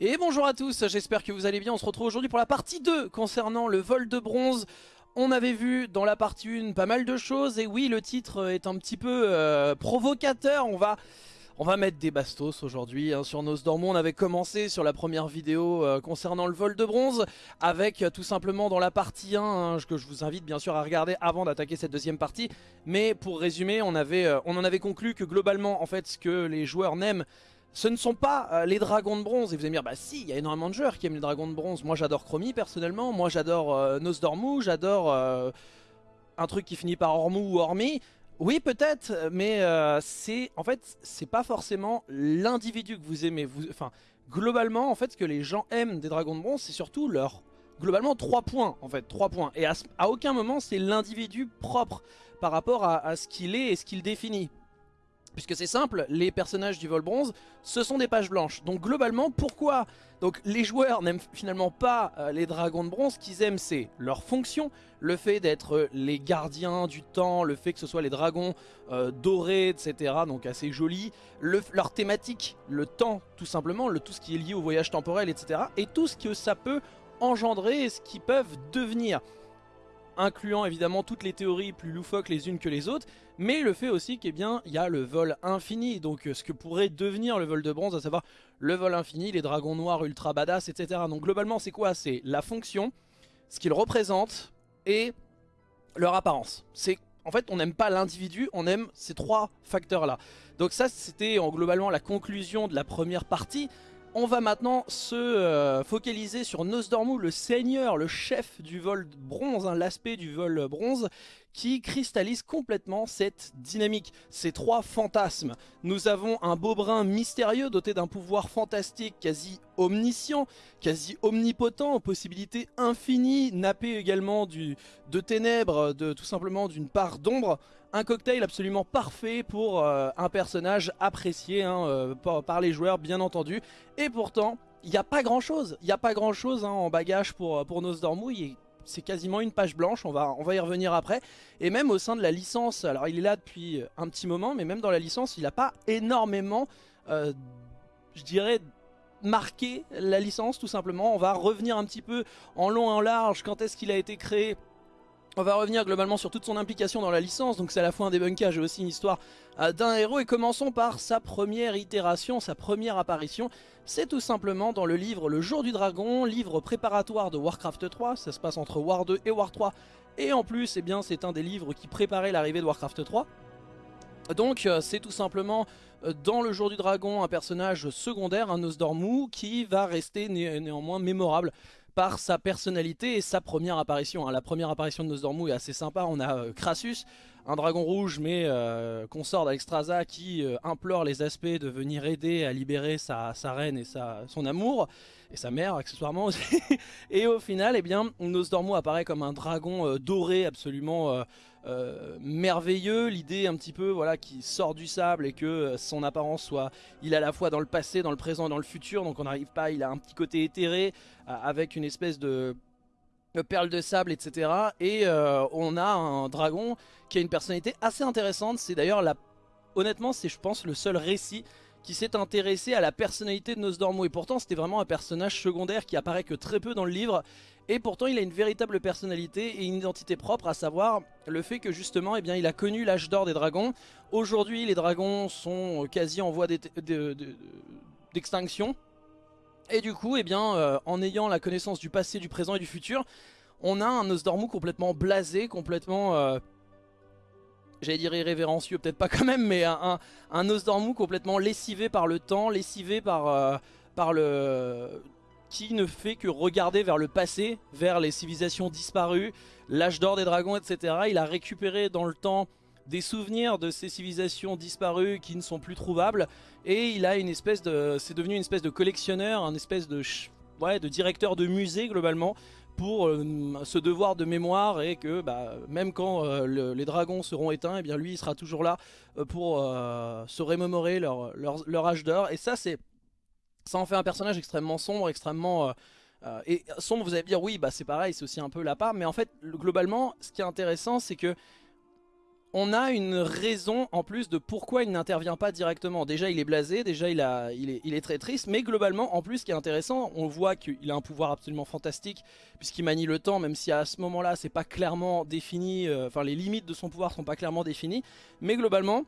Et bonjour à tous, j'espère que vous allez bien, on se retrouve aujourd'hui pour la partie 2 concernant le vol de bronze. On avait vu dans la partie 1 pas mal de choses, et oui le titre est un petit peu euh, provocateur, on va... Mettre des bastos aujourd'hui hein, sur Nosdormu. On avait commencé sur la première vidéo euh, concernant le vol de bronze avec euh, tout simplement dans la partie 1 hein, que je vous invite bien sûr à regarder avant d'attaquer cette deuxième partie. Mais pour résumer, on, on en avait conclu que globalement en fait ce que les joueurs n'aiment ce ne sont pas euh, les dragons de bronze. Et vous allez me dire, bah si, il y a énormément de joueurs qui aiment les dragons de bronze. Moi j'adore Chromie personnellement, moi j'adore euh, Nosdormu, j'adore euh, un truc qui finit par Ormu ou Ormi. Oui peut-être, mais c'est en fait c'est pas forcément l'individu que vous aimez. Enfin, globalement en fait ce que les gens aiment des dragons de bronze, c'est surtout leur globalement 3 points en fait, 3 points. Et à, aucun moment c'est l'individu propre par rapport à ce qu'il est et ce qu'il définit. Puisque c'est simple, les personnages du vol bronze, ce sont des pages blanches. Donc globalement, pourquoi Donc les joueurs n'aiment finalement pas euh, les dragons de bronze, ce qu'ils aiment c'est leur fonction, le fait d'être les gardiens du temps, le fait que ce soit les dragons euh, dorés, etc. Donc assez jolis, leur thématique, le temps tout simplement, le, tout ce qui est lié au voyage temporel, etc. Et tout ce que ça peut engendrer et ce qu'ils peuvent devenir incluant évidemment toutes les théories plus loufoques les unes que les autres, mais le fait aussi qu'il y a le vol infini, donc euh, ce que pourrait devenir le vol de bronze, à savoir le vol infini, les dragons noirs ultra badass, etc. Donc globalement c'est quoi? C'est la fonction, ce qu'ils représentent et leur apparence. C'est en fait, on n'aime pas l'individu, on aime ces trois facteurs-là. Donc ça, c'était globalement la conclusion de la première partie. On va maintenant se euh, focaliser sur Nosdormu, le seigneur, le chef du vol bronze, hein, l'aspect du vol bronze, qui cristallise complètement cette dynamique, ces trois fantasmes. Nous avons un beau brin mystérieux doté d'un pouvoir fantastique quasi omniscient, quasi omnipotent, aux possibilités infinies, nappé également de ténèbres, de, tout simplement d'une part d'ombre, un cocktail absolument parfait pour euh, un personnage apprécié hein, euh, par, les joueurs bien entendu. Et pourtant, il n'y a pas grand chose, il n'y a pas grand chose hein, en bagage pour, pour c'est quasiment une page blanche, on va, on va y revenir après. Et même au sein de la licence, alors il est là depuis un petit moment, mais même dans la licence, il n'a pas énormément, euh, je dirais, marqué la licence tout simplement. On va revenir un petit peu en long et en large quand est-ce qu'il a été créé on va revenir globalement sur toute son implication dans la licence, donc c'est à la fois un débunkage et aussi une histoire euh, d'un héros. Et commençons par sa première itération, sa première apparition. C'est tout simplement dans le livre Le Jour du Dragon, livre préparatoire de Warcraft 3. Ça se passe entre War 2 et War 3. Et en plus, eh bien, c'est un des livres qui préparait l'arrivée de Warcraft 3. Donc euh, c'est tout simplement euh, dans le jour du dragon un personnage secondaire, un Nosdormu, qui va rester néanmoins mémorable par sa personnalité et sa première apparition. Hein. La première apparition de Nosdormu est assez sympa, on a euh, Crassus, un dragon rouge mais euh, consort d'Alexstrasza qui euh, implore les aspects de venir aider à libérer sa, reine et sa, son amour, et sa mère accessoirement aussi. et au final, eh bien, Nosdormu apparaît comme un dragon doré absolument euh, merveilleux, l'idée un petit peu voilà qui sort du sable et que euh, son apparence soit, il est à la fois dans le passé, dans le présent et dans le futur, donc on n'arrive pas, il a un petit côté éthéré euh, avec une espèce de perle de sable etc et on a un dragon qui a une personnalité assez intéressante. C'est d'ailleurs la honnêtement c'est je pense le seul récit qui s'est intéressé à la personnalité de Nosdormu et pourtant c'était vraiment un personnage secondaire qui apparaît que très peu dans le livre. Et pourtant il a une véritable personnalité et une identité propre à savoir le fait que justement eh bien, il a connu l'âge d'or des dragons. Aujourd'hui les dragons sont quasi en voie d'extinction et du coup eh bien, euh, en ayant la connaissance du passé, du présent et du futur on a un Nosdormu complètement blasé, complètement... Euh, j'allais dire irrévérencieux, peut-être pas quand même, mais un, un, Nosdormu complètement lessivé par le temps, lessivé par, euh, par le qui ne fait que regarder vers le passé, vers les civilisations disparues, l'âge d'or des dragons, etc. Il a récupéré dans le temps des souvenirs de ces civilisations disparues qui ne sont plus trouvables et il a une espèce de c'est devenu une espèce de collectionneur, un espèce de ouais, de directeur de musée globalement pour euh, ce devoir de mémoire et que bah, même quand euh, les dragons seront éteints, et eh bien lui il sera toujours là euh, pour se remémorer leur, leur, leur âge d'or et ça c'est ça en fait un personnage extrêmement sombre, extrêmement... Et sombre, vous allez dire, oui, bah c'est pareil, c'est aussi un peu la part. Mais en fait, globalement, ce qui est intéressant, c'est que on a une raison en plus de pourquoi il n'intervient pas directement. Déjà il est blasé, déjà il, est, très triste, mais globalement en plus ce qui est intéressant, on voit qu'il a un pouvoir absolument fantastique puisqu'il manie le temps, même si à ce moment-là c'est pas clairement défini, euh, enfin les limites de son pouvoir sont pas clairement définies, mais globalement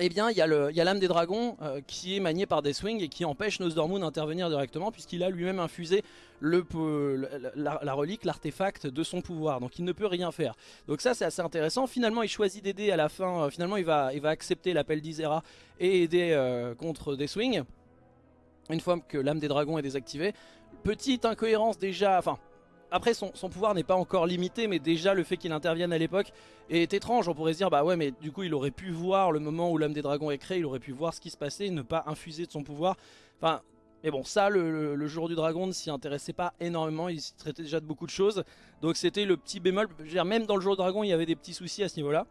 eh bien, il y a l'âme des dragons euh, qui est maniée par Deathwing et qui empêche Nosdormu d'intervenir directement puisqu'il a lui-même infusé la, relique, l'artefact de son pouvoir. Donc il ne peut rien faire. Donc ça c'est assez intéressant. Finalement il choisit d'aider à la fin. Euh, finalement il va, il va accepter l'appel d'Isera et aider euh, contre Deathwing. Une fois que l'âme des dragons est désactivée. Petite incohérence déjà, enfin après son, pouvoir n'est pas encore limité mais déjà le fait qu'il intervienne à l'époque est étrange. On pourrait se dire bah ouais mais du coup il aurait pu voir le moment où l'âme des dragons est créée, il aurait pu voir ce qui se passait, ne pas infuser de son pouvoir. Enfin mais bon ça le, jour du dragon ne s'y intéressait pas énormément, il se traitait déjà de beaucoup de choses. Donc c'était le petit bémol, même dans le jour du dragon il y avait des petits soucis à ce niveau là.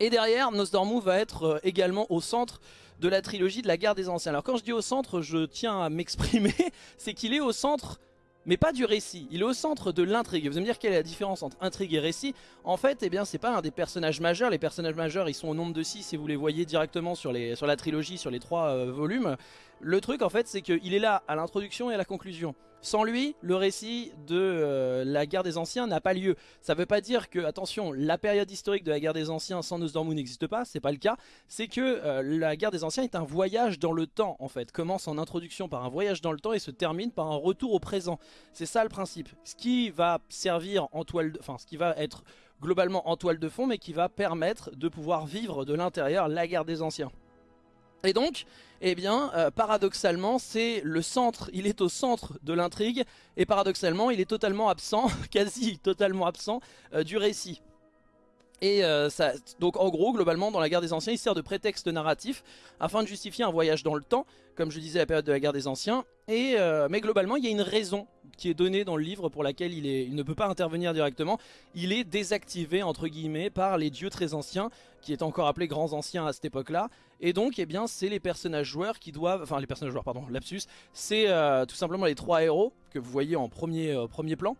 Et derrière Nosdormu va être euh, également au centre de la trilogie de la guerre des anciens. Alors quand je dis au centre je tiens à m'exprimer, c'est qu'il est au centre mais pas du récit. Il est au centre de l'intrigue. Vous allez me dire quelle est la différence entre intrigue et récit? En fait, eh bien, c'est pas un des personnages majeurs. Les personnages majeurs, ils sont au nombre de 6 et vous les voyez directement sur, la trilogie, sur les trois euh, volumes. Le truc, en fait, c'est qu'il est là à l'introduction et à la conclusion. Sans lui, le récit de euh, la guerre des anciens n'a pas lieu. Ça veut pas dire que, attention, la période historique de la guerre des anciens sans Nosdormu n'existe pas, c'est pas le cas. C'est que euh, la guerre des anciens est un voyage dans le temps, en fait. Commence en introduction par un voyage dans le temps et se termine par un retour au présent. C'est ça le principe. Ce qui va servir en toile, de... enfin, ce qui va être globalement en toile de fond, mais qui va permettre de pouvoir vivre de l'intérieur la guerre des anciens. Et donc, eh bien, euh, paradoxalement, c'est le centre, il est au centre de l'intrigue, et paradoxalement, il est totalement absent, quasi totalement absent, euh, du récit. Et euh, donc en gros, globalement, dans la guerre des anciens, il sert de prétexte narratif afin de justifier un voyage dans le temps, comme je disais, la période de la guerre des anciens. Et, mais globalement, il y a une raison qui est donnée dans le livre pour laquelle il, ne peut pas intervenir directement. Il est désactivé, entre guillemets, par les dieux très anciens, qui est encore appelé grands anciens à cette époque-là. Et donc, eh bien, c'est les personnages joueurs qui doivent... Enfin, les personnages joueurs, pardon, lapsus. C'est euh, tout simplement les trois héros que vous voyez en premier, euh, premier plan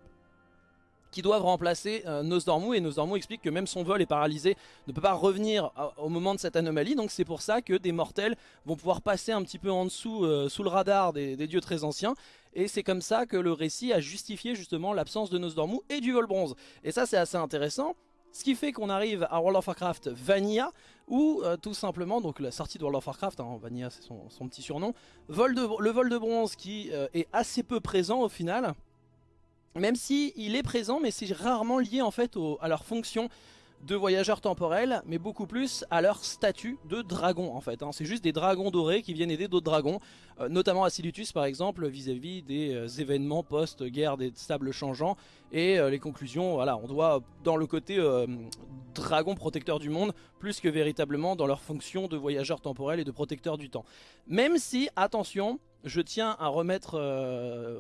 qui doivent remplacer euh, Nosdormu et Nosdormu explique que même son vol est paralysé, ne peut pas revenir au moment de cette anomalie donc c'est pour ça que des mortels vont pouvoir passer un petit peu en dessous sous le radar des, dieux très anciens et c'est comme ça que le récit a justifié justement l'absence de Nosdormu et du vol bronze. Et ça c'est assez intéressant. Ce qui fait qu'on arrive à World of Warcraft Vanilla, ou euh, tout simplement, donc la sortie de World of Warcraft, hein, Vanilla c'est son, petit surnom, le vol de bronze qui euh, est assez peu présent au final, même si il est présent, mais c'est rarement lié en fait à leur fonction de voyageurs temporels, mais beaucoup plus à leur statut de dragon en fait. Hein. C'est juste des dragons dorés qui viennent aider d'autres dragons, euh, notamment Acilutus par exemple, vis-à-vis des euh, événements post-guerre des sables changeants. Et euh, les conclusions, voilà, on doit dans le côté dragon protecteur du monde, plus que véritablement dans leur fonction de voyageurs temporels et de protecteurs du temps. Même si, attention, je tiens à remettre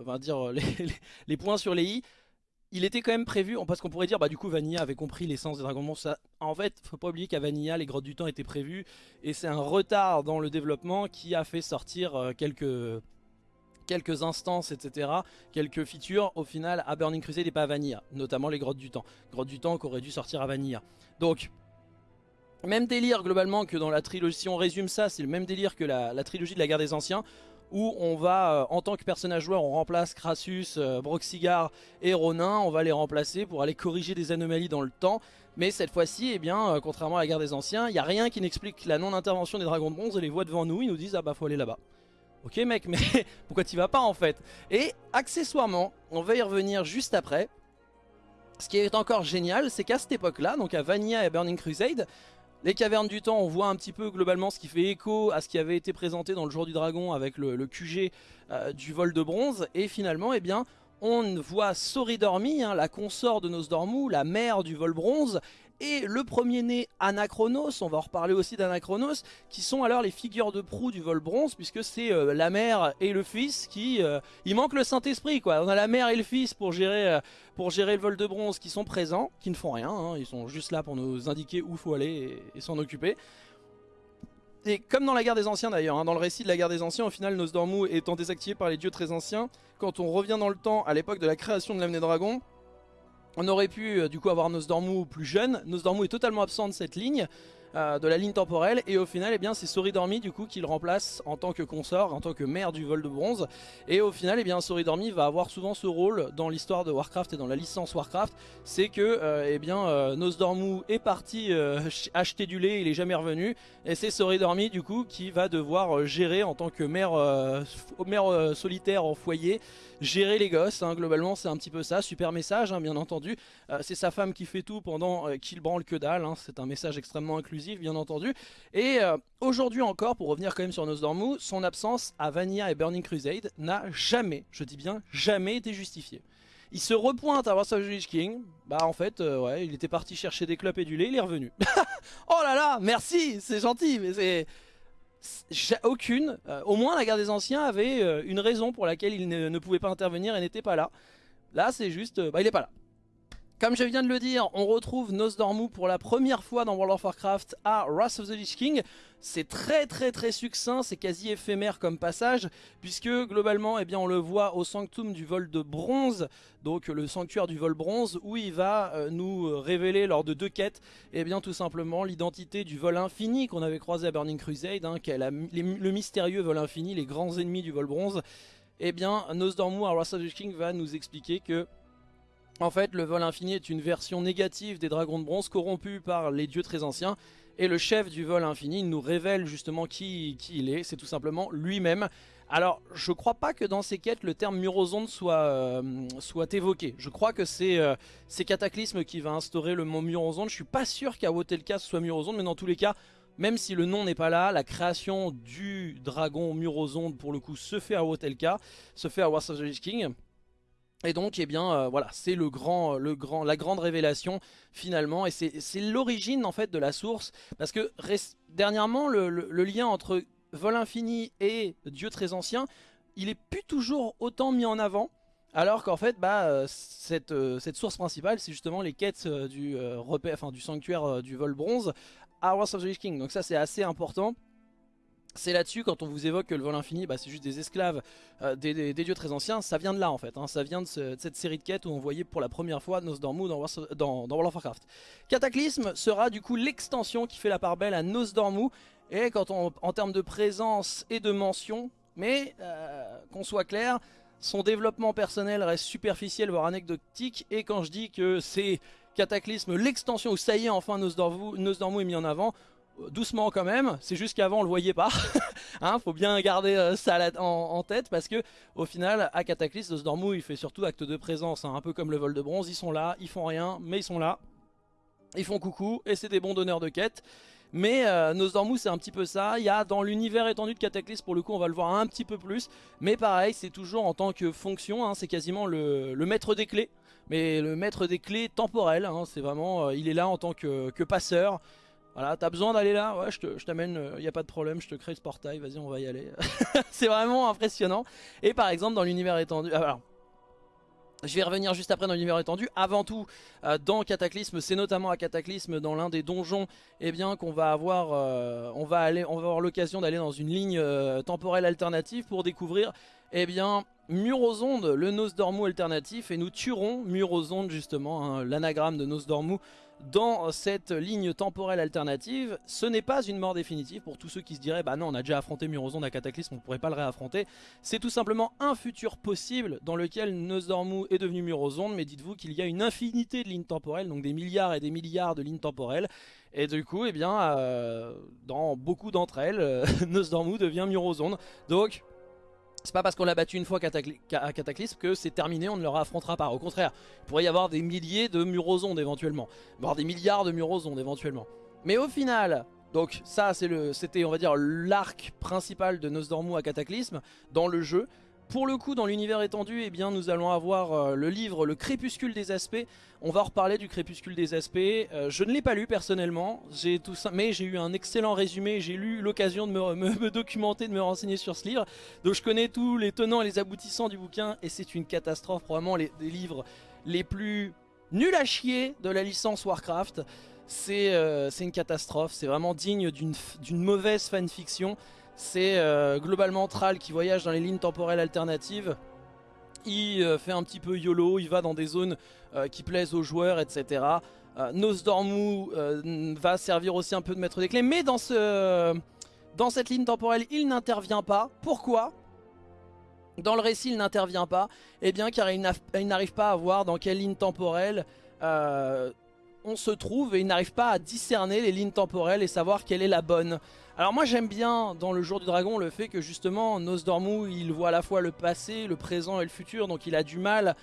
on dire, les points sur les i, il était quand même prévu, parce qu'on pourrait dire, bah du coup Vanilla avait compris l'essence des Dragon Ball. Ça, en fait, faut pas oublier qu'à Vanilla, les grottes du temps étaient prévues, et c'est un retard dans le développement qui a fait sortir euh, quelques instances, etc., quelques features, au final, à Burning Crusade et pas à Vanilla, notamment les grottes du temps. Grottes du temps qui auraient dû sortir à Vanilla. Donc, même délire globalement que dans la trilogie, si on résume ça, c'est le même délire que la trilogie de la guerre des anciens, où on va, euh, en tant que personnage joueur, on remplace Crassus, euh, Broxigar et Ronin, on va les remplacer pour aller corriger des anomalies dans le temps. Mais cette fois-ci, eh bien, euh, contrairement à la guerre des anciens, il n'y a rien qui n'explique la non-intervention des dragons de bronze et les voient devant nous, ils nous disent « Ah bah faut aller là-bas ». Ok mec, mais pourquoi tu vas pas en fait? Et accessoirement, on va y revenir juste après, ce qui est encore génial, c'est qu'à cette époque-là, donc à Vanilla et Burning Crusade, les cavernes du temps, on voit un petit peu globalement ce qui fait écho à ce qui avait été présenté dans le jour du dragon avec le, QG euh, du vol de bronze. Et finalement, eh bien, on voit Soridormi, hein, la consort de Nosdormu, la mère du vol bronze, et le premier-né Anachronos, on va en reparler aussi d'Anachronos, qui sont alors les figures de proue du vol bronze, puisque c'est euh, la mère et le fils qui... Euh, il manque le Saint-Esprit, quoi. On a la mère et le fils pour gérer, euh, le vol de bronze qui sont présents, qui ne font rien, hein. ils sont juste là pour nous indiquer où faut aller et, s'en occuper. Et comme dans la guerre des anciens d'ailleurs, hein, dans le récit de la guerre des anciens, au final Nosdormu étant désactivé par les dieux très anciens, quand on revient dans le temps à l'époque de la création de l'âme des dragons, On aurait pu du coup avoir Nosdormu plus jeune. Nosdormu est totalement absent de cette ligne. Euh, de la ligne temporelle. Et au final eh bien c'est Soridormi du coup qui le remplace en tant que consort, en tant que maire du vol de bronze. Et au final eh bien Soridormi va avoir souvent ce rôle dans l'histoire de Warcraft et dans la licence Warcraft. C'est que euh, eh bien euh, Nosdormu est parti acheter du lait il est jamais revenu. Et c'est Soridormi du coup qui va devoir gérer en tant que maire, solitaire en foyer gérer les gosses, hein, globalement c'est un petit peu ça, super message hein, bien entendu, c'est sa femme qui fait tout pendant qu'il branle que dalle, hein. c'est un message extrêmement inclusif bien entendu. Et euh, aujourd'hui encore, pour revenir quand même sur Nosdormu, son absence à Vanilla et Burning Crusade n'a jamais, je dis bien jamais été justifiée. Il se repointe à Wars of the King, bah en fait, euh, ouais, il était parti chercher des clopes et du lait, il est revenu. oh là là, merci, c'est gentil, mais c'est... Aucune, euh, au moins la guerre des anciens avait une raison pour laquelle il ne, ne pouvait pas intervenir et n'était pas là. Là c'est juste, bah il est pas là. Comme je viens de le dire, on retrouve Nosdormu pour la première fois dans World of Warcraft à Wrath of the Lich King. C'est très très très succinct, c'est quasi éphémère comme passage, puisque globalement eh bien, on le voit au Sanctum du vol de bronze, donc le sanctuaire du vol bronze, où il va euh, nous révéler lors de deux quêtes, eh bien tout simplement l'identité du vol infini qu'on avait croisé à Burning Crusade, hein, le mystérieux vol infini, les grands ennemis du vol bronze. Eh bien Nosdormu à Wrath of the Lich King va nous expliquer que en fait, le vol infini est une version négative des dragons de bronze corrompus par les dieux très anciens. Et le chef du vol infini nous révèle justement qui, il est, c'est tout simplement lui-même. Alors, je crois pas que dans ces quêtes, le terme Murozonde soit, euh, soit évoqué. Je crois que c'est euh, Cataclysme qui va instaurer le mot Murozonde. Je suis pas sûr qu'à Wotelka soit Murozonde, mais dans tous les cas, même si le nom n'est pas là, la création du dragon Murozonde, pour le coup, se fait à Wotelka, se fait à Wars of the King. Et donc, eh bien, euh, voilà, c'est le grand, le grand, la grande révélation finalement, et c'est l'origine en fait de la source, parce que dernièrement, le, lien entre vol infini et Dieu très ancien, il est plus toujours autant mis en avant. Alors qu'en fait, bah, euh, cette, euh, cette, source principale, c'est justement les quêtes du, enfin, du sanctuaire du vol bronze à Wars of the King. Donc ça, c'est assez important. C'est là-dessus, quand on vous évoque que le vol infini, bah, c'est juste des esclaves euh, des, dieux très anciens, ça vient de là en fait. Hein. ça vient de, cette série de quêtes où on voyait pour la première fois Nosdormu dans, dans, World of Warcraft. Cataclysme sera du coup l'extension qui fait la part belle à Nosdormu. Et quand en termes de présence et de mention, mais euh, qu'on soit clair, son développement personnel reste superficiel voire anecdotique. Et quand je dis que c'est Cataclysme l'extension où ça y est enfin Nosdormu est mis en avant, doucement quand même, c'est juste qu'avant on le voyait pas, hein, faut bien garder euh, ça en, tête parce que au final à Cataclysme, Nosdormu il fait surtout acte de présence, hein, un peu comme le vol de bronze, ils sont là, ils font rien, mais ils sont là, ils font coucou et c'est des bons donneurs de quête. Mais euh, Nosdormu c'est un petit peu ça, il y a dans l'univers étendu de Cataclysme pour le coup on va le voir un petit peu plus, mais pareil c'est toujours en tant que fonction, hein, c'est quasiment le, maître des clés, mais le maître des clés temporel, hein, c'est vraiment, euh, il est là en tant que, que passeur, voilà, t'as besoin d'aller là Ouais, je t'amène, il n'y a pas de problème, je te crée ce portail, vas-y, on va y aller. c'est vraiment impressionnant. Et par exemple, dans l'univers étendu... Ah, alors, je vais revenir juste après dans l'univers étendu. Avant tout, euh, dans Cataclysme, c'est notamment à Cataclysme, dans l'un des donjons, eh bien qu'on va avoir, euh, on va aller, on va avoir l'occasion d'aller dans une ligne euh, temporelle alternative pour découvrir, eh bien, Murozonde, le Nosdormu alternatif, et nous tuerons Murozonde justement, hein, l'anagramme de Nosdormu, dans cette ligne temporelle alternative. Ce n'est pas une mort définitive pour tous ceux qui se diraient bah non on a déjà affronté Murozonde à Cataclysme, on ne pourrait pas le réaffronter. C'est tout simplement un futur possible dans lequel Nosdormu est devenu Murozonde, mais dites-vous qu'il y a une infinité de lignes temporelles, donc des milliards et des milliards de lignes temporelles. Et du coup, eh bien, euh, dans beaucoup d'entre elles, Nosdormu devient Murozonde. Donc, c'est pas parce qu'on l'a battu une fois à Cataclysme que c'est terminé, on ne le affrontera pas. Au contraire, il pourrait y avoir des milliers de Murozondes éventuellement, voire des milliards de Murozondes éventuellement. Mais au final, donc ça c'était on va dire l'arc principal de Nosdormu à Cataclysme dans le jeu. Pour le coup, dans l'univers étendu, eh bien, nous allons avoir euh, le livre Le Crépuscule des Aspects. On va reparler du Crépuscule des Aspects. Euh, je ne l'ai pas lu personnellement, mais j'ai eu un excellent résumé. J'ai eu l'occasion de me, documenter, de me renseigner sur ce livre. Donc je connais tous les tenants et les aboutissants du bouquin et c'est une catastrophe. Probablement les, livres les plus nuls à chier de la licence Warcraft. C'est euh, une catastrophe, c'est vraiment digne d'une mauvaise fanfiction. C'est euh, globalement Thrall qui voyage dans les lignes temporelles alternatives il fait un petit peu YOLO, il va dans des zones qui plaisent aux joueurs, etc. Nosdormu va servir aussi un peu de maître des clés, mais dans, ce, dans cette ligne temporelle, il n'intervient pas. Pourquoi? Dans le récit, il n'intervient pas, eh bien car il n'arrive pas à voir dans quelle ligne temporelle euh, on se trouve et il n'arrive pas à discerner les lignes temporelles et savoir quelle est la bonne. Alors moi j'aime bien dans le jour du dragon le fait que justement Nosdormu il voit à la fois le passé, le présent et le futur donc il a du mal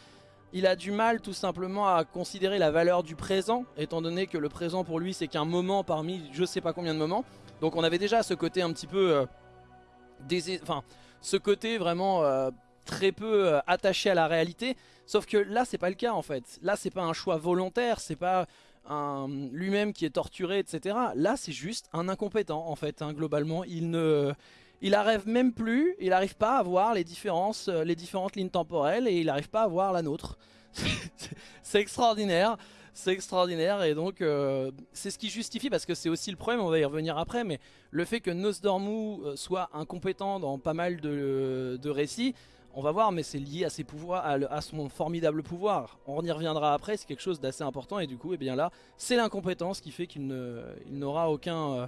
il a du mal tout simplement à considérer la valeur du présent étant donné que le présent pour lui c'est qu'un moment parmi je sais pas combien de moments donc on avait déjà ce côté un petit peu euh, enfin ce côté vraiment euh, très peu euh, attaché à la réalité. Sauf que là, c'est pas le cas en fait. Là, c'est pas un choix volontaire, c'est pas lui-même qui est torturé, etc. Là, c'est juste un incompétent en fait. Hein, globalement, il ne, il arrive même plus, il n'arrive pas à voir les différences, euh, les différentes lignes temporelles et il n'arrive pas à voir la nôtre. c'est extraordinaire. C'est extraordinaire et donc euh, c'est ce qui justifie, parce que c'est aussi le problème, on va y revenir après, mais le fait que Nosdormu soit incompétent dans pas mal de récits, on va voir, mais c'est lié à ses pouvoirs, à, son formidable pouvoir. On y reviendra après, c'est quelque chose d'assez important et du coup, eh bien là, c'est l'incompétence qui fait qu'il n'aura. Euh,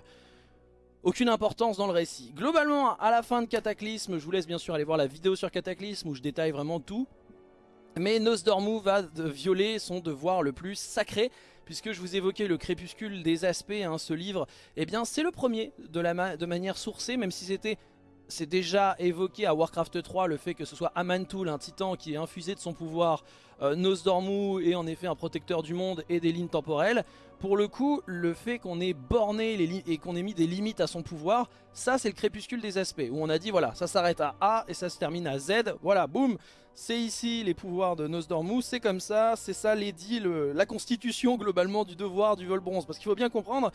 aucune importance dans le récit. Globalement, à la fin de Cataclysme, je vous laisse bien sûr aller voir la vidéo sur Cataclysme où je détaille vraiment tout. Mais Nosdormu va violer son devoir le plus sacré, puisque je vous évoquais le crépuscule des aspects, hein, ce livre, eh bien c'est le premier de manière sourcée, même si c'était c'est déjà évoqué à Warcraft 3 le fait que ce soit Amantul, un titan qui est infusé de son pouvoir, euh, Nosdormu est en effet un protecteur du monde et des lignes temporelles. Pour le coup, le fait qu'on ait borné et qu'on ait mis des limites à son pouvoir, ça c'est le crépuscule des aspects, où on a dit voilà, ça s'arrête à A et ça se termine à Z, voilà, boum, c'est ici les pouvoirs de Nosdormu, c'est comme ça, c'est ça l'édit, la constitution globalement du devoir du vol bronze, parce qu'il faut bien comprendre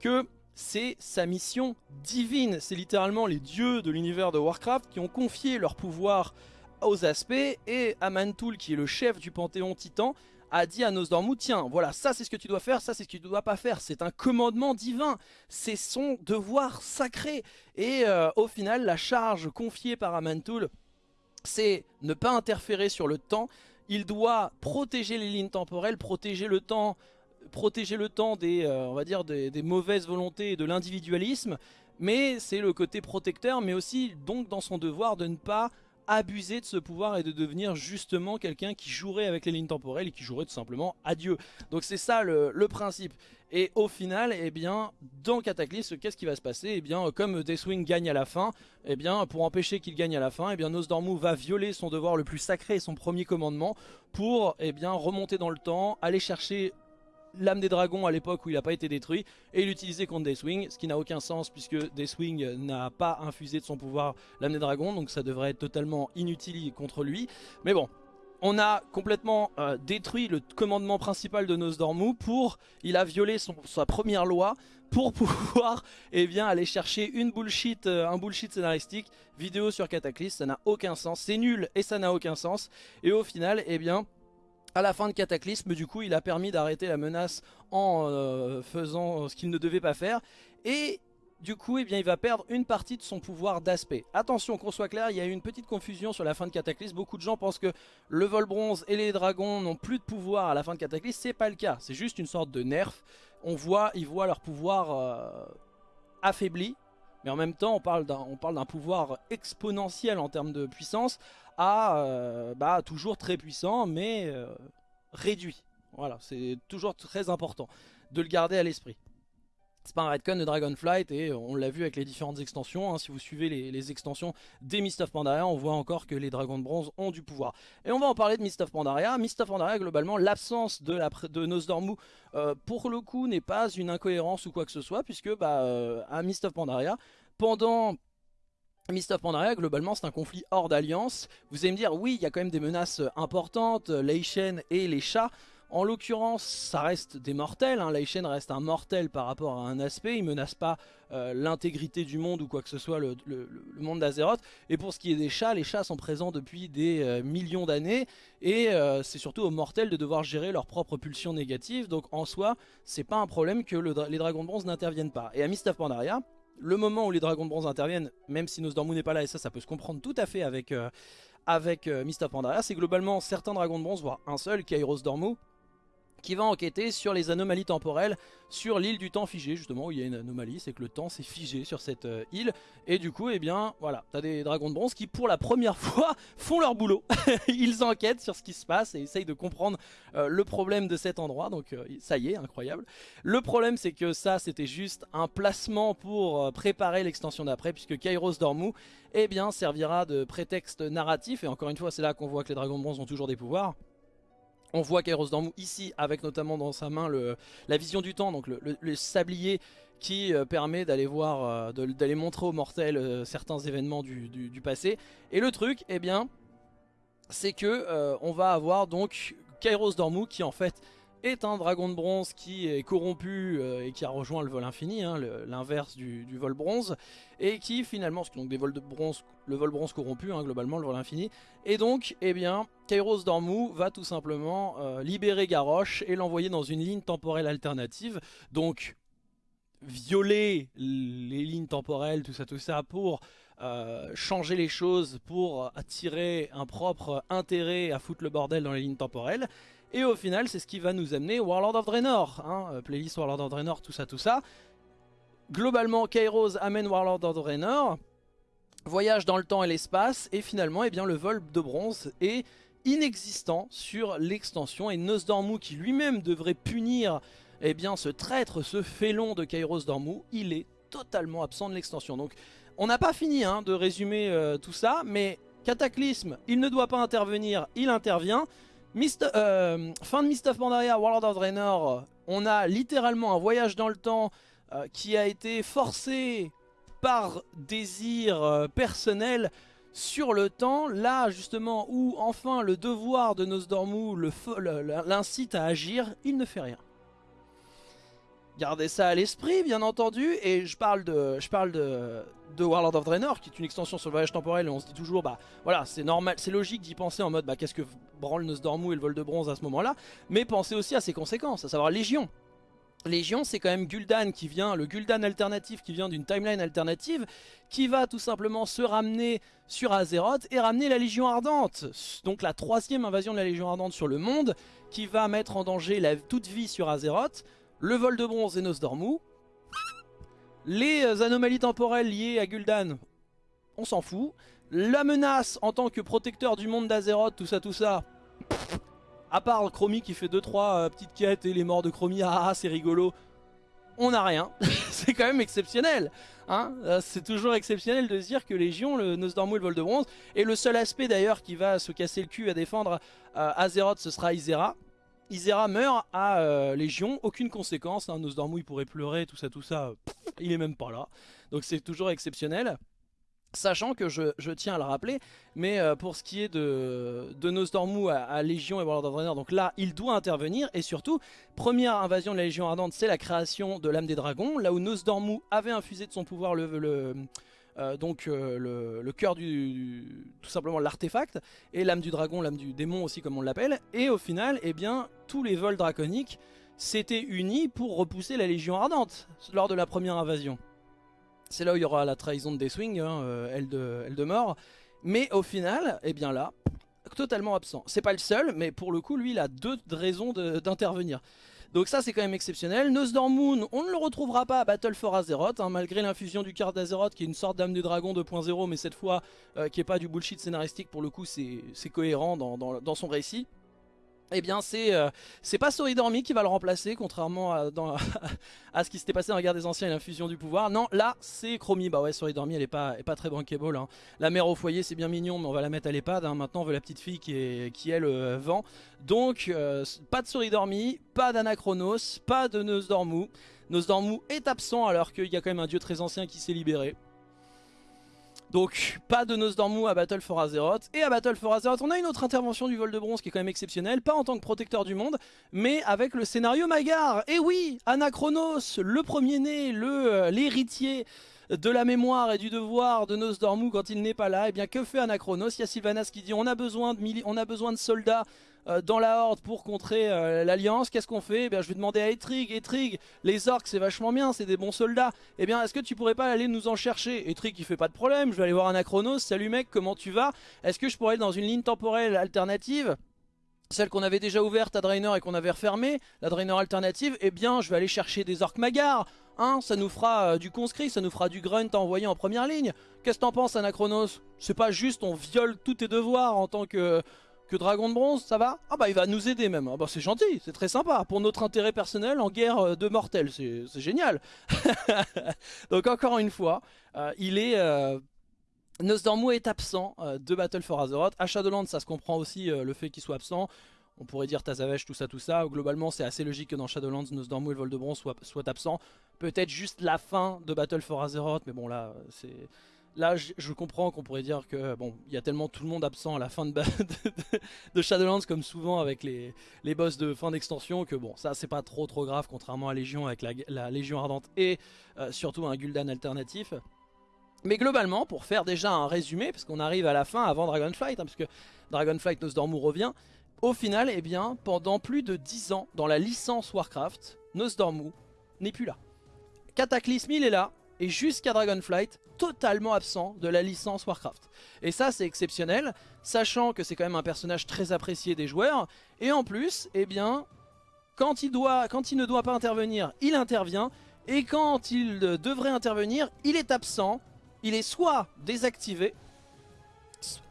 que c'est sa mission divine. C'est littéralement les dieux de l'univers de Warcraft qui ont confié leur pouvoir aux aspects et Amantul qui est le chef du panthéon titan a dit à Nosdormu tiens voilà ça c'est ce que tu dois faire ça c'est ce que tu ne dois pas faire. C'est un commandement divin. C'est son devoir sacré et euh, au final la charge confiée par Amantul c'est ne pas interférer sur le temps. Il doit protéger les lignes temporelles protéger le temps protéger le temps des, euh, on va dire des, mauvaises volontés et de l'individualisme, mais c'est le côté protecteur, mais aussi donc dans son devoir de ne pas abuser de ce pouvoir et de devenir justement quelqu'un qui jouerait avec les lignes temporelles et qui jouerait tout simplement à Dieu. Donc c'est ça le, principe. Et au final, eh bien, dans Cataclysme, qu'est-ce qui va se passer? Eh bien, comme Deathwing gagne à la fin, eh bien, pour empêcher qu'il gagne à la fin, eh bien, Nosdormu va violer son devoir le plus sacré et son premier commandement pour, bien, remonter dans le temps, aller chercher l'âme des dragons à l'époque où il n'a pas été détruit et l'utiliser contre Deathwing, ce qui n'a aucun sens puisque Deathwing n'a pas infusé de son pouvoir l'âme des dragons, donc ça devrait être totalement inutile contre lui. Mais bon, on a complètement euh, détruit le commandement principal de Nosdormu pour, il a violé sa première loi pour pouvoir eh bien, aller chercher une bullshit, euh, un bullshit scénaristique, vidéo sur Cataclysm, ça n'a aucun sens, c'est nul et ça n'a aucun sens. Et au final, eh bien, à la fin de Cataclysme, du coup, il a permis d'arrêter la menace en euh, faisant ce qu'il ne devait pas faire. Et du coup, eh il va perdre une partie de son pouvoir d'aspect. Attention, qu'on soit clair, il y a eu une petite confusion sur la fin de Cataclysme. Beaucoup de gens pensent que le vol bronze et les dragons n'ont plus de pouvoir à la fin de Cataclysme. C'est pas le cas, c'est juste une sorte de nerf. On voit, ils voient leur pouvoir euh, affaibli. Mais en même temps, on parle d'un pouvoir exponentiel en termes de puissance à euh, bah, toujours très puissant mais euh, réduit. Voilà, c'est toujours très important de le garder à l'esprit. C'est pas un redcon de Dragonflight et on l'a vu avec les différentes extensions. Hein. si vous suivez les, extensions des Mist of Pandaria, on voit encore que les dragons de bronze ont du pouvoir. Et on va en parler de Mist of Pandaria. Mist of Pandaria, globalement, l'absence de, de Nosdormu, euh, pour le coup, n'est pas une incohérence ou quoi que ce soit, puisque bah, à Mist of Pandaria, pendant Mist of Pandaria, globalement, c'est un conflit hors d'alliance. Vous allez me dire, oui, il y a quand même des menaces importantes, Leishen et les chats. En l'occurrence, ça reste des mortels. Hein. Reste un mortel par rapport à un aspect. Il menace pas euh, l'intégrité du monde ou quoi que ce soit, le, monde d'Azeroth. Et pour ce qui est des chats, les chats sont présents depuis des euh, millions d'années. Et euh, c'est surtout aux mortels de devoir gérer leurs propres pulsions négatives. Donc en soi, c'est pas un problème que les dragons de bronze n'interviennent pas. Et à Mist Pandaria, le moment où les dragons de bronze interviennent, même si Nosdormu n'est pas là, et ça, ça peut se comprendre tout à fait avec, euh, avec euh, c'est globalement certains dragons de bronze, voire un seul, Kairos Dormu, qui va enquêter sur les anomalies temporelles sur l'île du temps figé, justement où il y a une anomalie, c'est que le temps s'est figé sur cette euh, île, et du coup, eh bien, voilà, t'as des dragons de bronze qui, pour la première fois, font leur boulot. Ils enquêtent sur ce qui se passe et essayent de comprendre euh, le problème de cet endroit, donc euh, ça y est, incroyable. Le problème, c'est que ça, c'était juste un placement pour préparer l'extension d'après, puisque Kairos Dormu, eh bien, servira de prétexte narratif, et encore une fois, c'est là qu'on voit que les dragons de bronze ont toujours des pouvoirs, on voit Kairos Dormu ici avec notamment dans sa main la vision du temps, donc le, sablier qui euh, permet d'aller voir, euh, d'aller montrer aux mortels euh, certains événements du, passé. Et le truc, eh bien, c'est que on va avoir donc Kairos Dormu qui en fait est un dragon de bronze qui est corrompu et qui a rejoint le vol infini, hein, l'inverse du, vol bronze, et qui finalement, donc des vols de bronze, le vol bronze corrompu, hein, globalement le vol infini, et donc, eh bien, Kairos Dormu va tout simplement euh, libérer Garrosh et l'envoyer dans une ligne temporelle alternative, donc violer les lignes temporelles, tout ça, tout ça, pour euh, changer les choses, pour attirer un propre intérêt à foutre le bordel dans les lignes temporelles, et au final, c'est ce qui va nous amener Warlord of Draenor, hein, euh, playlist Warlord of Draenor, tout ça, tout ça. Globalement, Kairos amène Warlord of Draenor, voyage dans le temps et l'espace, et finalement, eh bien, le vol de bronze est inexistant sur l'extension, et Nosdormu, qui lui-même devrait punir eh bien, ce traître, ce félon de Kairos Dormu, il est totalement absent de l'extension. Donc, on n'a pas fini hein, de résumer euh, tout ça, mais Cataclysme, il ne doit pas intervenir, il intervient. Euh, fin de Mist of Pandaria, World of Draenor, on a littéralement un voyage dans le temps euh, qui a été forcé par désir euh, personnel sur le temps, là justement où enfin le devoir de Nosdormu l'incite à agir, il ne fait rien. Gardez ça à l'esprit, bien entendu, et je parle de, Warlord of Draenor, qui est une extension sur le voyage temporel, et on se dit toujours, bah voilà, c'est normal, c'est logique d'y penser en mode, bah qu'est-ce que branle Nosdormu et le vol de bronze à ce moment-là, mais pensez aussi à ses conséquences, à savoir Légion. Légion, c'est quand même Gul'dan qui vient, le Gul'dan alternatif qui vient d'une timeline alternative, qui va tout simplement se ramener sur Azeroth et ramener la Légion Ardente. Donc la troisième invasion de la Légion Ardente sur le monde, qui va mettre en danger la, toute vie sur Azeroth le vol de bronze et Nosdormu, les euh, anomalies temporelles liées à Gul'dan, on s'en fout, la menace en tant que protecteur du monde d'Azeroth, tout ça, tout ça, à part Chromie qui fait 2-3 euh, petites quêtes et les morts de Chromie, ah, ah c'est rigolo, on n'a rien. c'est quand même exceptionnel. Hein euh, c'est toujours exceptionnel de se dire que Légion, le Nosdormu et le vol de bronze, et le seul aspect d'ailleurs qui va se casser le cul à défendre Azeroth, ce sera Isera. Isera meurt à euh, Légion, aucune conséquence, hein, Nosdormu il pourrait pleurer, tout ça, tout ça, il est même pas là. Donc c'est toujours exceptionnel. Sachant que je, tiens à le rappeler, mais euh, pour ce qui est de, de Nosdormu à, Légion et World of Draenor, donc là il doit intervenir et surtout, première invasion de la Légion Ardente c'est la création de l'âme des dragons, là où Nosdormu avait infusé de son pouvoir le, le euh, donc euh, le, cœur du, tout simplement l'artefact et l'âme du dragon, l'âme du démon aussi comme on l'appelle et au final eh bien tous les vols draconiques s'étaient unis pour repousser la Légion Ardente lors de la première invasion. C'est là où il y aura la trahison de Deathwing, hein, euh, elle, de, elle. Mais au final, eh bien là, totalement absent. C'est pas le seul, mais pour le coup, lui, il a deux raisons d'intervenir. Donc ça c'est quand même exceptionnel. Nosdormu, on ne le retrouvera pas à Battle for Azeroth, hein, malgré l'infusion du cœur d'Azeroth qui est une sorte d'âme du dragon 2.0, mais cette fois euh, qui est pas du bullshit scénaristique, pour le coup c'est cohérent dans son récit eh bien c'est euh, pas Soridormi qui va le remplacer contrairement à, ce qui s'était passé dans la guerre des anciens et l'infusion du pouvoir. Non là c'est Chromie. Bah ouais Soridormi elle est pas, est pas très bankable hein. la mère au foyer c'est bien mignon mais on va la mettre à l'EHPAD hein. maintenant on veut la petite fille qui est, qui est le vent donc euh, pas de Soridormi pas d'Anachronos pas de Nosdormu Nosdormu est absent alors qu'il y a quand même un dieu très ancien qui s'est libéré donc pas de Nosdormu à Battle for Azeroth. Et à Battle for Azeroth, on a une autre intervention du vol de bronze qui est quand même exceptionnelle. Pas en tant que protecteur du monde, mais avec le scénario Magar. Et oui, Anachronos, le premier-né, euh, l'héritier de la mémoire et du devoir de Nosdormu quand il n'est pas là. Et eh bien que fait Anachronos? Il y a Sylvanas qui dit on a besoin de, on a besoin de soldats dans la horde pour contrer euh, l'alliance, qu'est-ce qu'on fait? Eh bien, Je vais demander à Etrig, Etrig, les orques c'est vachement bien, c'est des bons soldats. Eh bien est-ce que tu pourrais pas aller nous en chercher? Etrig il fait pas de problème, je vais aller voir Anachronos, salut mec, comment tu vas? Est-ce que je pourrais aller dans une ligne temporelle alternative? Celle qu'on avait déjà ouverte à Draenor et qu'on avait refermée, la Draenor alternative, eh bien je vais aller chercher des orques magars, hein, ça nous fera euh, du conscrit, ça nous fera du grunt envoyé en première ligne. Qu'est-ce que t'en penses Anachronos? C'est pas juste on viole tous tes devoirs en tant que, que dragon de bronze, ça va Ah bah il va nous aider même, ah bah c'est gentil, c'est très sympa, pour notre intérêt personnel en guerre euh, de mortels, c'est génial Donc encore une fois, euh, il est... Nosdormu est absent euh, de Battle for Azeroth. À Shadowlands, ça se comprend aussi euh, le fait qu'il soit absent. On pourrait dire Tazavesh, tout ça, tout ça. Globalement, c'est assez logique que dans Shadowlands, Nosdormu et le Vol de Bronze soient, soient absents. Peut-être juste la fin de Battle for Azeroth, mais bon, là, c'est... Là, je, comprends qu'on pourrait dire que bon, il y a tellement tout le monde absent à la fin de, Shadowlands, comme souvent avec les, les boss de fin d'extension, que bon, ça c'est pas trop trop grave, contrairement à Légion avec la, Légion Ardente et euh, surtout un Gul'dan alternatif. Mais globalement, pour faire déjà un résumé, parce qu'on arrive à la fin avant Dragonflight, hein, parce que Dragonflight Nosdormu revient, au final, eh bien, pendant plus de 10 ans, dans la licence Warcraft, Nosdormu n'est plus là. Cataclysme, il est là, et jusqu'à Dragonflight, totalement absent de la licence Warcraft. Et ça, c'est exceptionnel, sachant que c'est quand même un personnage très apprécié des joueurs, et en plus, eh bien, quand il, quand il ne doit pas intervenir, il intervient, et quand il devrait intervenir, il est absent, il est soit désactivé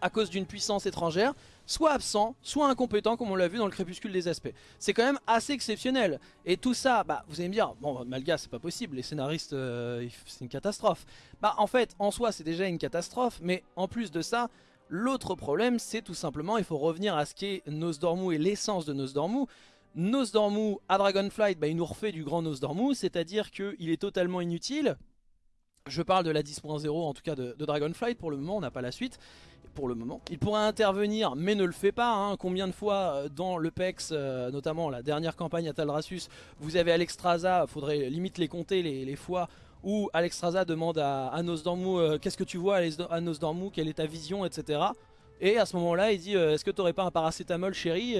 à cause d'une puissance étrangère, soit absent, soit incompétent comme on l'a vu dans le crépuscule des aspects. C'est quand même assez exceptionnel. Et tout ça, bah, vous allez me dire, bon Malga c'est pas possible, les scénaristes euh, c'est une catastrophe. Bah en fait, en soi c'est déjà une catastrophe, mais en plus de ça, l'autre problème c'est tout simplement, il faut revenir à ce qu'est Nosdormu et l'essence de Nosdormu. Nosdormu à Dragonflight, bah, il nous refait du grand Nosdormu, c'est-à-dire qu'il est totalement inutile, je parle de la 10.0 en tout cas de, Dragonflight pour le moment, on n'a pas la suite pour le moment. Il pourrait intervenir mais ne le fait pas. Hein. Combien de fois euh, dans le PEX, euh, notamment la dernière campagne à Taldrassus, vous avez Alexstrasza, faudrait limite les compter les, fois où Alexstrasza demande à, à euh, qu'est-ce que tu vois à quelle est ta vision, etc. Et à ce moment-là, il dit est-ce que t'aurais pas un paracétamol chérie?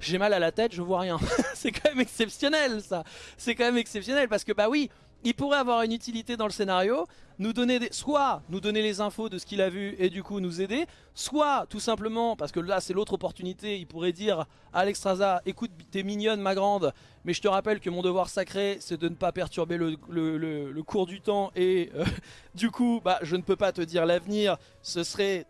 J'ai mal à la tête, je vois rien. c'est quand même exceptionnel ça. C'est quand même exceptionnel parce que bah oui, il pourrait avoir une utilité dans le scénario, nous donner des, soit nous donner les infos de ce qu'il a vu et du coup nous aider, soit tout simplement, parce que là c'est l'autre opportunité, il pourrait dire à Alexstrasza, écoute t'es mignonne ma grande, mais je te rappelle que mon devoir sacré c'est de ne pas perturber le, cours du temps et euh, du coup bah, je ne peux pas te dire l'avenir, ce serait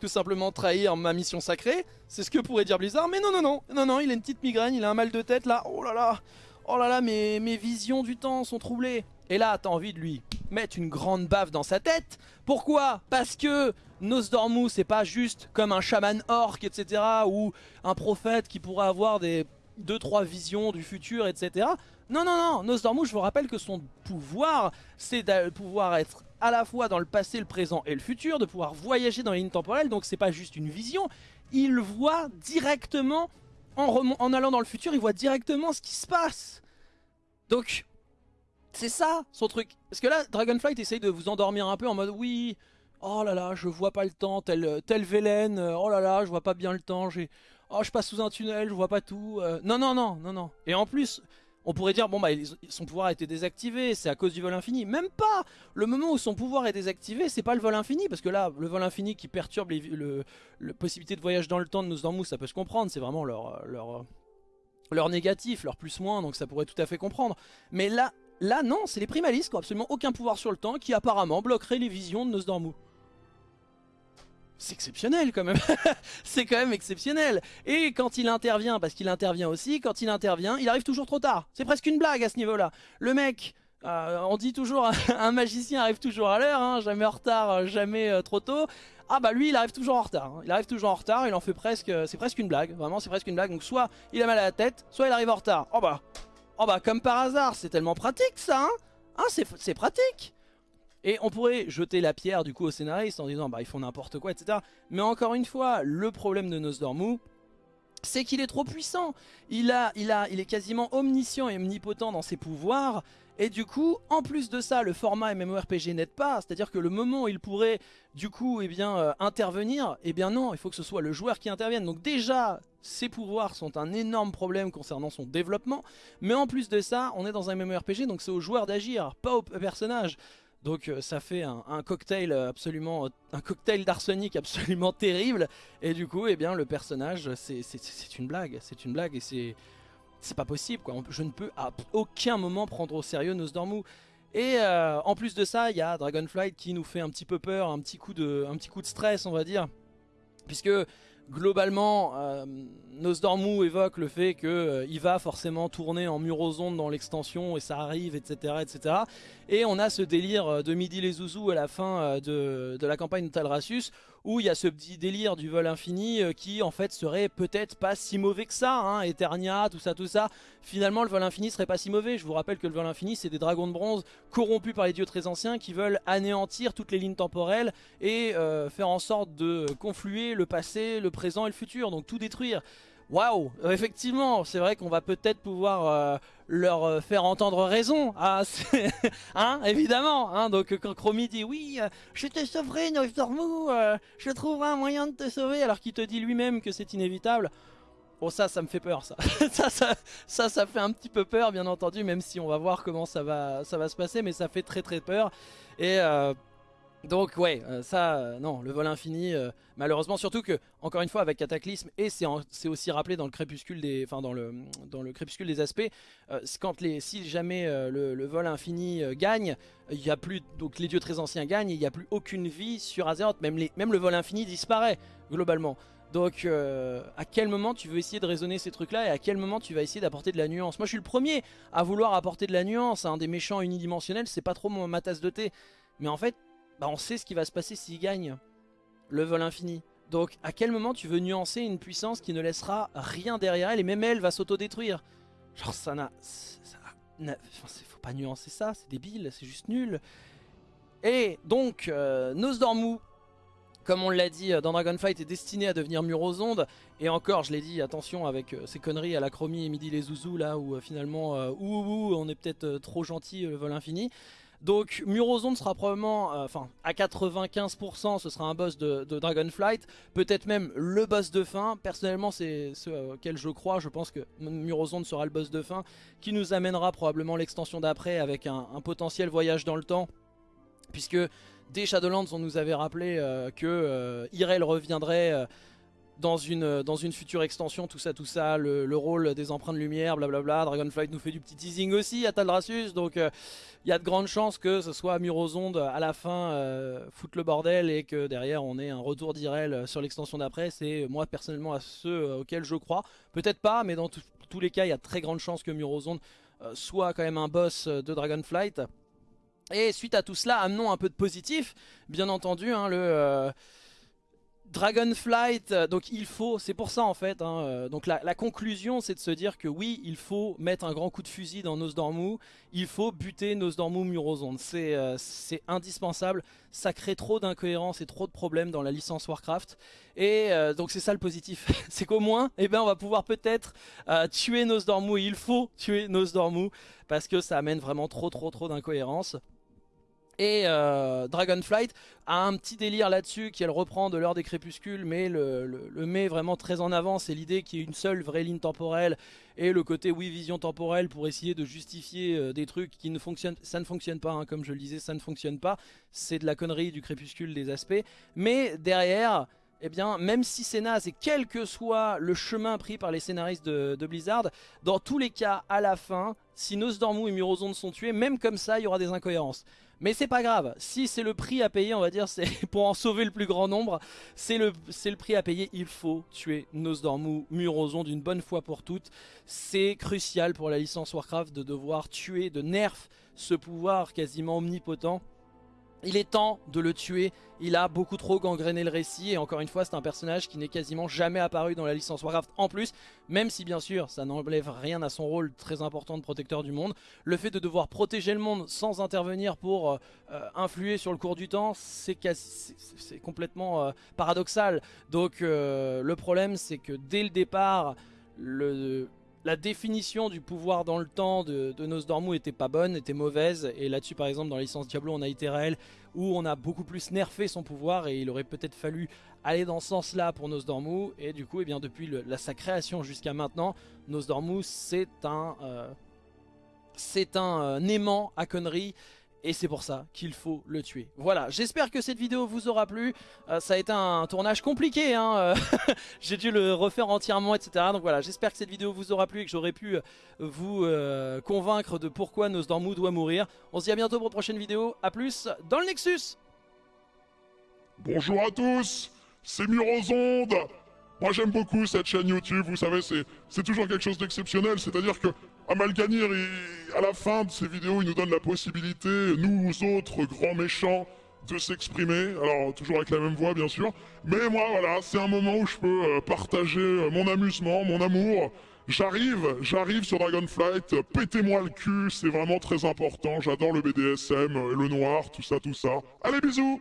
tout simplement trahir ma mission sacrée, c'est ce que pourrait dire Blizzard, mais non non non, non non il a une petite migraine, il a un mal de tête là, oh là là Oh là là, mes, mes visions du temps sont troublées. Et là, t'as envie de lui mettre une grande baffe dans sa tête. Pourquoi? Parce que Nosdormu, c'est pas juste comme un chaman orc, etc. Ou un prophète qui pourrait avoir des 2-3 visions du futur, etc. Non, non, non, Nosdormu, je vous rappelle que son pouvoir, c'est de pouvoir être à la fois dans le passé, le présent et le futur, de pouvoir voyager dans les lignes temporelles, donc c'est pas juste une vision, il voit directement en, allant dans le futur, il voit directement ce qui se passe. Donc, c'est ça son truc. Parce que là, Dragonflight essaye de vous endormir un peu en mode oui, oh là là, je vois pas le temps, tel, tel Velen, oh là là, je vois pas bien le temps, j'ai, oh je passe sous un tunnel, je vois pas tout. Euh. non, non, non, non, non. Et en plus, on pourrait dire, bon bah son pouvoir a été désactivé, c'est à cause du vol infini. Même pas Le moment où son pouvoir est désactivé, c'est pas le vol infini, parce que là, le vol infini qui perturbe les, le, possibilité de voyage dans le temps de Nosdormu, ça peut se comprendre, c'est vraiment leur, leur, leur négatif, leur plus-moins, donc ça pourrait tout à fait comprendre. Mais là, là non, c'est les primalistes qui n'ont absolument aucun pouvoir sur le temps, qui apparemment bloqueraient les visions de Nosdormu. C'est exceptionnel quand même, c'est quand même exceptionnel. Et quand il intervient, parce qu'il intervient aussi, quand il intervient, il arrive toujours trop tard. C'est presque une blague à ce niveau-là. Le mec, euh, on dit toujours, un magicien arrive toujours à l'heure, hein, jamais en retard, euh, jamais euh, trop tôt. Ah bah lui il arrive toujours en retard, hein. il arrive toujours en retard, il en fait presque, c'est presque une blague, vraiment c'est presque une blague. Donc soit il a mal à la tête, soit il arrive en retard. Oh bah, oh bah comme par hasard, c'est tellement pratique ça, hein, hein c'est pratique. Et on pourrait jeter la pierre du coup au scénariste en disant bah ils font n'importe quoi etc. Mais encore une fois, le problème de Nosdormu, c'est qu'il est trop puissant. Il, a, il, a, il est quasiment omniscient et omnipotent dans ses pouvoirs. Et du coup, en plus de ça, le format MMORPG n'aide pas. C'est-à-dire que le moment où il pourrait, du coup, eh bien, euh, intervenir, eh bien non, il faut que ce soit le joueur qui intervienne. Donc déjà, ses pouvoirs sont un énorme problème concernant son développement. Mais en plus de ça, on est dans un MMORPG, donc c'est aux joueurs d'agir, pas aux personnages. Donc euh, ça fait un, cocktail absolument, un cocktail d'arsenic absolument terrible. Et du coup, eh bien, le personnage, c'est une blague, c'est une blague et c'est c'est pas possible quoi. Je ne peux à aucun moment prendre au sérieux Nosdormu. Et euh, en plus de ça, il y a Dragonflight qui nous fait un petit peu peur, un petit coup de stress on va dire. Puisque globalement, euh, Nosdormu évoque le fait qu'il euh, va forcément tourner en murozonde dans l'extension et ça arrive, etc., etc. Et on a ce délire euh, de Midi les Zouzous à la fin de, la campagne de Talrasius où il y a ce petit délire du vol infini qui en fait serait peut-être pas si mauvais que ça, hein, Eternia, tout ça, tout ça. Finalement le vol infini serait pas si mauvais, je vous rappelle que le vol infini c'est des dragons de bronze corrompus par les dieux très anciens qui veulent anéantir toutes les lignes temporelles et faire en sorte de confluer le passé, le présent et le futur, donc tout détruire. Waouh Effectivement, c'est vrai qu'on va peut-être pouvoir euh, leur euh, faire entendre raison. Ah, hein, évidemment. Hein, donc quand Chromie dit oui, euh, je te sauverai, Nostormu, je trouverai un moyen de te sauver, alors qu'il te dit lui-même que c'est inévitable. Bon ça, ça me fait peur ça. ça, ça. ça, ça, fait un petit peu peur bien entendu, même si on va voir comment ça va, ça va se passer, mais ça fait très très peur. Et donc ouais, euh, ça, euh, non, le vol infini, euh, malheureusement, surtout que, encore une fois, avec Cataclysme, et c'est aussi rappelé dans le crépuscule des, enfin dans le, dans le crépuscule des aspects, quand les, si jamais le, vol infini gagne, il y a plus, donc les dieux très anciens gagnent, il n'y a plus aucune vie sur Azeroth, même, les, même le vol infini disparaît, globalement. Donc à quel moment tu veux essayer de raisonner ces trucs là et à quel moment tu vas essayer d'apporter de la nuance? Moi je suis le premier à vouloir apporter de la nuance, un des méchants unidimensionnels c'est pas trop ma tasse de thé. Mais en fait bah on sait ce qui va se passer s'il gagne le vol infini. Donc à quel moment tu veux nuancer une puissance qui ne laissera rien derrière elle et même elle va s'autodétruire? Genre ça n'a... Faut pas nuancer ça, c'est débile, c'est juste nul. Et donc, euh, Nosdormu, comme on l'a dit dans Dragonfight, est destiné à devenir Murozonde. Et encore, je l'ai dit, attention avec euh, ces conneries à la chromie et midi les zouzous là où euh, finalement, euh, ouh, on est peut-être trop gentil le vol infini. Donc Murozone sera probablement, euh, enfin à 95% ce sera un boss de, Dragonflight, peut-être même le boss de fin, personnellement c'est ce auquel je crois, je pense que Murozone sera le boss de fin, qui nous amènera probablement l'extension d'après avec un, potentiel voyage dans le temps, puisque dès Shadowlands on nous avait rappelé euh, que euh, Irel reviendrait dans une, dans une future extension, tout ça, tout ça, le, rôle des empreintes lumière, blablabla. Dragonflight nous fait du petit teasing aussi à Taldrassus, donc euh, il y a de grandes chances que ce soit Murozonde à la fin euh, foutre le bordel et que derrière on ait un retour d'Irel sur l'extension d'après. C'est moi personnellement à ceux euh, auxquels je crois. Peut-être pas, mais dans tous les cas, il y a très grande chance que Murozonde soit quand même un boss de Dragonflight. Et suite à tout cela, amenons un peu de positif, bien entendu, hein, le... Dragonflight, euh, donc il faut, c'est pour ça en fait, hein, euh, donc la, conclusion c'est de se dire que oui, il faut mettre un grand coup de fusil dans Nosdormu, il faut buter Nosdormu Murozond, euh, c'est indispensable, ça crée trop d'incohérences et trop de problèmes dans la licence Warcraft, et donc c'est ça le positif, c'est qu'au moins, eh ben, on va pouvoir peut-être tuer Nosdormu, il faut tuer Nosdormu, parce que ça amène vraiment trop trop trop d'incohérences. Et euh, Dragonflight a un petit délire là-dessus qu'elle reprend de l'heure des crépuscules mais le, met vraiment très en avant. C'est l'idée qu'il y ait une seule vraie ligne temporelle et le côté oui vision temporelle pour essayer de justifier euh, des trucs qui ne fonctionnent. Ça ne fonctionne pas, hein, comme je le disais, ça ne fonctionne pas. C'est de la connerie du crépuscule des aspects. Mais derrière, eh bien, même si c'est naze et quel que soit le chemin pris par les scénaristes de, Blizzard, dans tous les cas, à la fin, si Nosdormu et Murozond sont tués, même comme ça, il y aura des incohérences. Mais c'est pas grave, si c'est le prix à payer, on va dire, c'est pour en sauver le plus grand nombre, c'est le, prix à payer, il faut tuer Nosdormu, Murozond d'une bonne fois pour toutes. C'est crucial pour la licence Warcraft de devoir tuer, de nerf ce pouvoir quasiment omnipotent il est temps de le tuer, il a beaucoup trop gangréné le récit et encore une fois c'est un personnage qui n'est quasiment jamais apparu dans la licence Warcraft en plus, même si bien sûr ça n'enlève rien à son rôle très important de protecteur du monde. Le fait de devoir protéger le monde sans intervenir pour euh, euh, influer sur le cours du temps, c'est complètement euh, paradoxal. Donc le problème c'est que dès le départ, le la définition du pouvoir dans le temps de, de Nosdormu était pas bonne, était mauvaise. Et là-dessus, par exemple, dans la licence Diablo, on a Iterael où on a beaucoup plus nerfé son pouvoir et il aurait peut-être fallu aller dans ce sens-là pour Nosdormu. Et du coup, eh bien, depuis sa création jusqu'à maintenant, Nosdormu, c'est un, euh, c'est un euh, aimant à conneries et c'est pour ça qu'il faut le tuer. Voilà, j'espère que cette vidéo vous aura plu. Euh, ça a été un tournage compliqué, hein, euh, j'ai dû le refaire entièrement, etc. Donc voilà, j'espère que cette vidéo vous aura plu et que j'aurai pu euh, vous convaincre de pourquoi Nosdormu doit mourir. On se dit à bientôt pour une prochaine vidéo, A plus dans le Nexus Bonjour à tous, c'est Murozonde moi j'aime beaucoup cette chaîne YouTube, vous savez, c'est toujours quelque chose d'exceptionnel, c'est-à-dire que Amalganir, à la fin de ses vidéos, il nous donne la possibilité, nous autres grands méchants, de s'exprimer, alors toujours avec la même voix bien sûr, mais moi voilà, c'est un moment où je peux euh, partager euh, mon amusement, mon amour, j'arrive, j'arrive sur Dragonflight, pétez-moi le cul, c'est vraiment très important, j'adore le BDSM, euh, le noir, tout ça, tout ça. Allez bisous